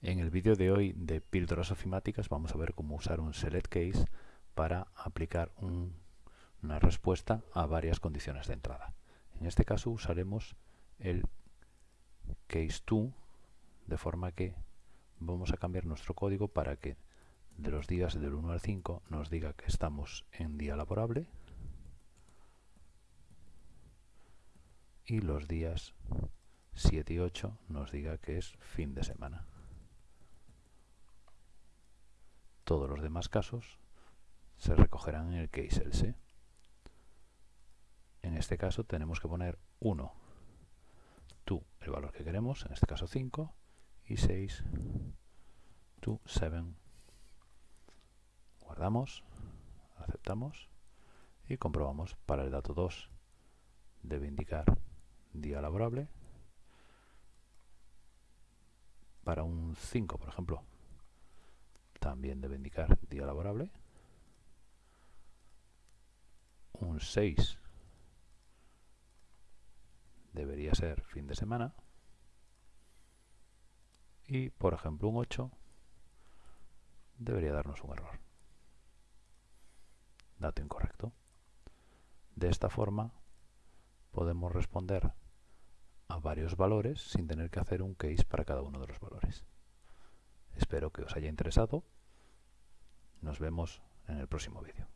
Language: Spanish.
En el vídeo de hoy de píldoras ofimáticas vamos a ver cómo usar un select case para aplicar una respuesta a varias condiciones de entrada. En este caso usaremos el case to de forma que vamos a cambiar nuestro código para que de los días del 1 al 5 nos diga que estamos en día laborable y los días 7 y 8 nos diga que es fin de semana. Todos los demás casos se recogerán en el case else. En este caso tenemos que poner 1, to el valor que queremos, en este caso 5, y 6, to 7. Guardamos, aceptamos y comprobamos para el dato 2 debe indicar día laborable para un 5 por ejemplo también debe indicar día laborable. Un 6 debería ser fin de semana. Y, por ejemplo, un 8 debería darnos un error. Dato incorrecto. De esta forma podemos responder a varios valores sin tener que hacer un case para cada uno de los valores. Espero que os haya interesado. Nos vemos en el próximo vídeo.